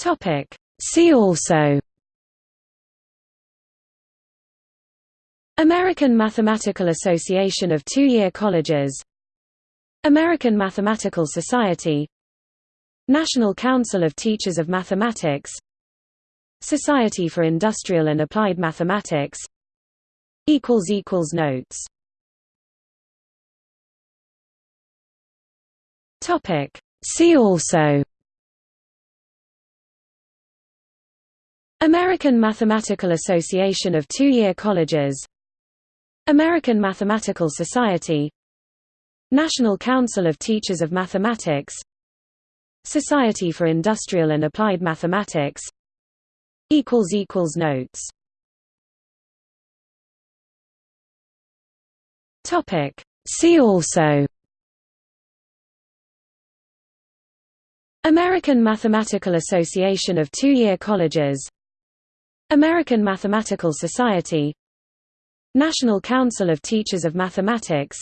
Topic. See also. American Mathematical Association of Two-Year Colleges. American Mathematical Society. National Council of Teachers of Mathematics. Society for Industrial and Applied Mathematics. Notes. See also American Mathematical Association of Two-Year Colleges American Mathematical Society National Council of Teachers of Mathematics Society for Industrial and Applied Mathematics Notes. Topic. See also. American Mathematical Association of Two-Year Colleges American Mathematical Society. National Council of Teachers of Mathematics.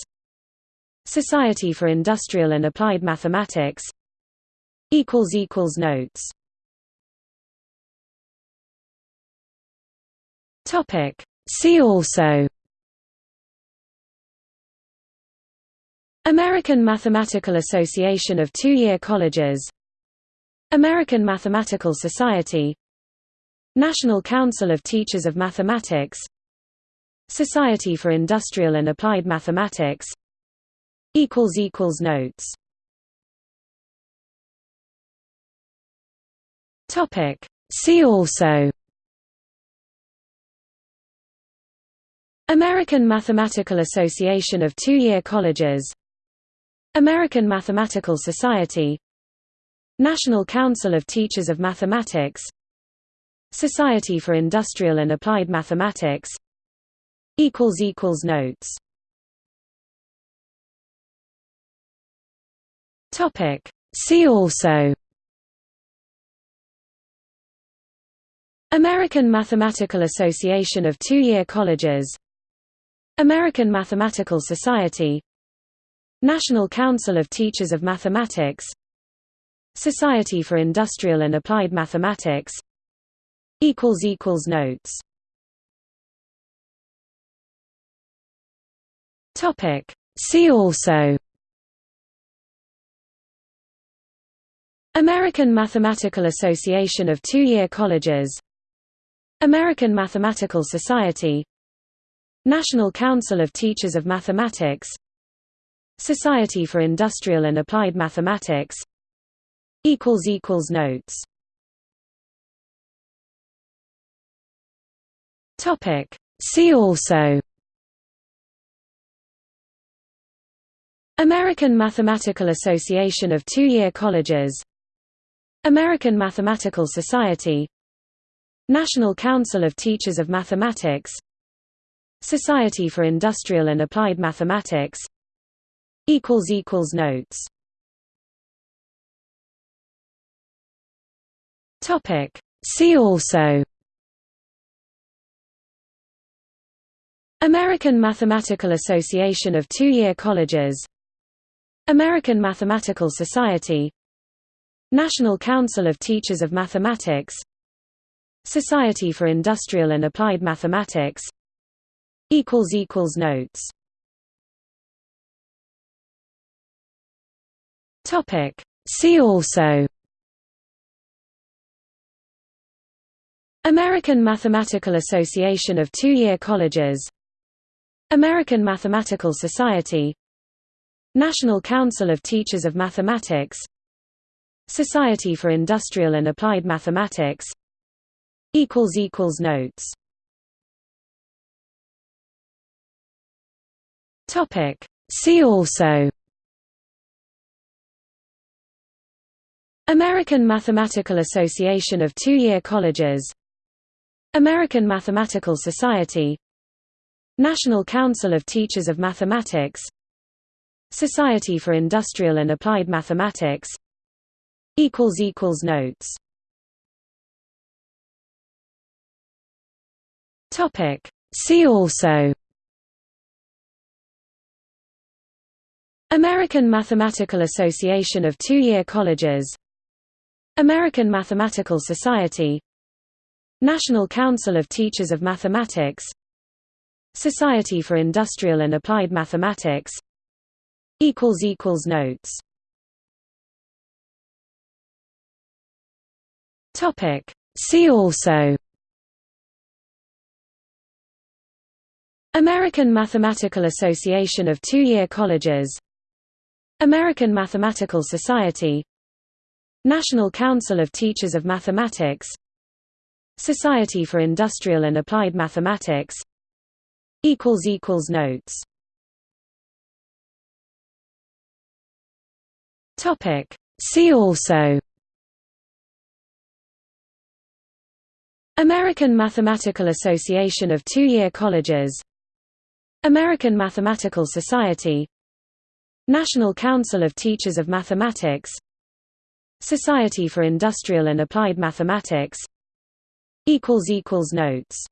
Society for Industrial and Applied Mathematics. Notes. See also. American Mathematical Association of Two-Year Colleges. American Mathematical Society National Council of Teachers of Mathematics Society for Industrial and Applied Mathematics Notes. See also. American Mathematical Association of Two-Year Colleges. American Mathematical Society. National Council of Teachers of Mathematics Society for Industrial and Applied Mathematics Notes. Topic. See also American Mathematical Association of Two-Year Colleges American Mathematical Society National Council of Teachers of Mathematics Society for Industrial and Applied Mathematics Notes. Topic. See also. American Mathematical Association of Two-Year Colleges. American Mathematical Society. National Council of Teachers of Mathematics. Society for Industrial and Applied Mathematics. Equals equals Notes See also. American Mathematical Association of Two-Year Colleges. American Mathematical Society. National Council of Teachers of Mathematics. Society for Industrial and Applied Mathematics. Notes. See also American Mathematical Association of Two-Year Colleges American Mathematical Society National Council of Teachers of Mathematics Society for Industrial and Applied Mathematics Notes. See also. American Mathematical Association of Two-Year Colleges American Mathematical Society. National Council of Teachers of Mathematics. Society for Industrial and Applied Mathematics. Notes. See also. American Mathematical Association of Two-Year Colleges. American Mathematical Society National Council of Teachers of Mathematics Society for Industrial and Applied Mathematics Notes. Topic. See also. American Mathematical Association of Two-Year Colleges. American Mathematical Society. National Council of Teachers of Mathematics Society for Industrial and Applied Mathematics Notes. See also American Mathematical Association of Two-Year Colleges American Mathematical Society National Council of Teachers of Mathematics Society for Industrial and Applied Mathematics Notes. Topic. See also. American Mathematical Association of Two-Year Colleges. American Mathematical Society. National Council of Teachers of Mathematics. Society for Industrial and Applied Mathematics. Equals equals Notes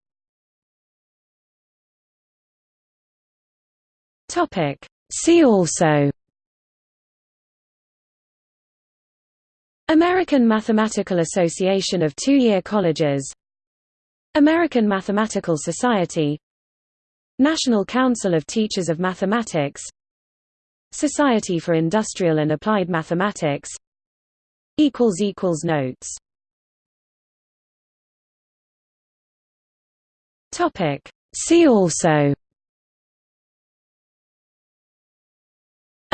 See also. American Mathematical Association of Two-Year Colleges. American Mathematical Society. National Council of Teachers of Mathematics. Society for Industrial and Applied Mathematics. Notes. See also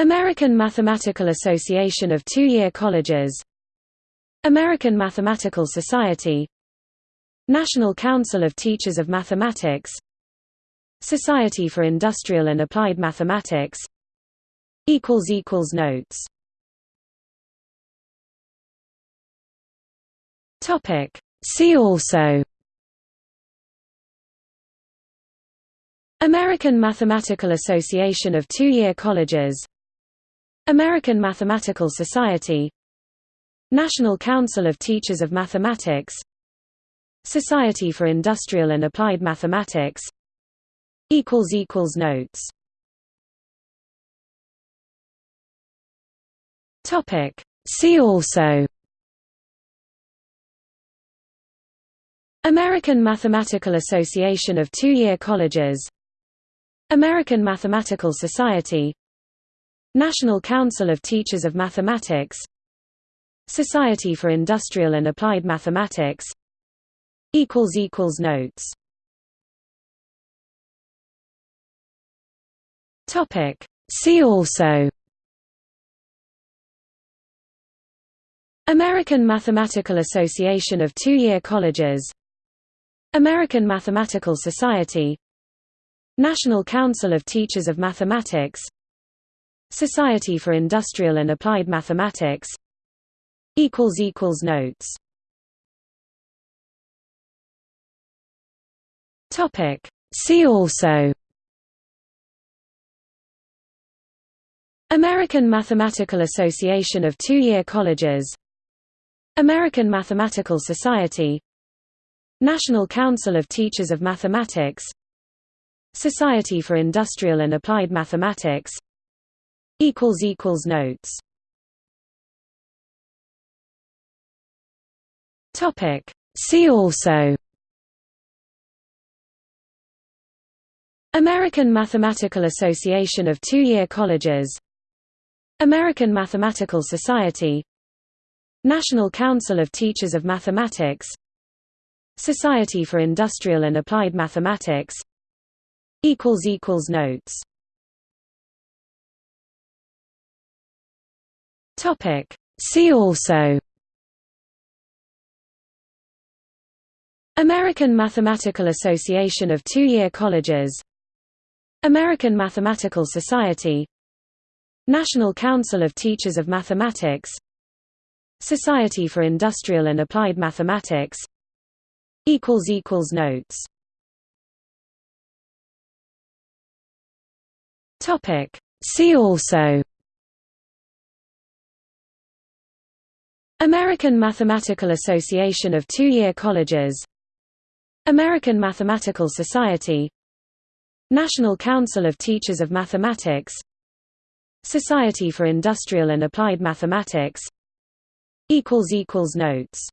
American Mathematical Association of Two-Year Colleges American Mathematical Society National Council of Teachers of Mathematics Society for Industrial and Applied Mathematics Notes. See also. American Mathematical Association of Two-Year Colleges American Mathematical Society. National Council of Teachers of Mathematics. Society for Industrial and Applied Mathematics. Notes. See also. American Mathematical Association of Two-Year Colleges. American Mathematical Society National Council of Teachers of Mathematics Society for Industrial and Applied Mathematics equals equals Notes. Topic. See also. American Mathematical Association of Two-Year Colleges. American Mathematical Society. National Council of Teachers of Mathematics Society for Industrial and Applied Mathematics Notes. See also American Mathematical Association of Two-Year Colleges American Mathematical Society National Council of Teachers of Mathematics Society for Industrial and Applied Mathematics Notes. Topic. See also. American Mathematical Association of Two-Year Colleges. American Mathematical Society. National Council of Teachers of Mathematics. Society for Industrial and Applied Mathematics. Equals equals Notes See also. American Mathematical Association of Two-Year Colleges. American Mathematical Society. National Council of Teachers of Mathematics. Society for Industrial and Applied Mathematics. Notes. See also American Mathematical Association of Two-Year Colleges American Mathematical Society National Council of Teachers of Mathematics Society for Industrial and Applied Mathematics Notes